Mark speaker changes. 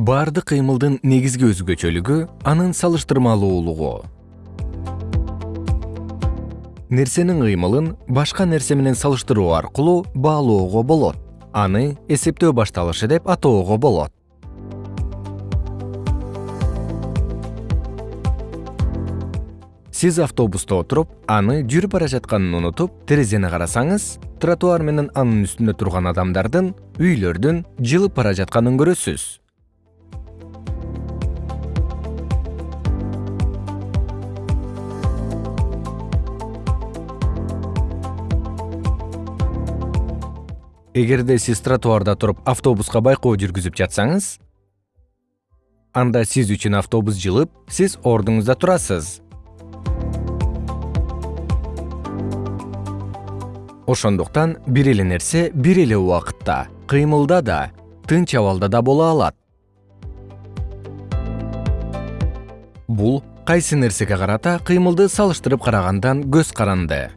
Speaker 1: баардык кыймылдын негизги өзгөчөлүгү анын салыштырмалуулугу. Нерсенин кыймылын башка нерсе менен салыштыруу аркылуу баалоого болот. Аны эсептөө башталышы деп атоого болот. Сиз автобуста отуруп аны жүрүп бара жатканын унутуп терезени карасаңыз тротуар менен анын үстүндө турган адамдардын үйлөрдүн жылып бара жатканын көрөсүз эгерде сиз тротуарда туруп автобуска байкоо жүргүзүп жатсаңыз анда сиз үчүн автобус жылып сиз ордуңузда турасыз. Ошондуктан бир эле нерсе бир эле убакытта кыймылда да тынч абалда да боло алат. Бул кайсы нерсеге карата кыймылды салыштырып карагандан көз каранды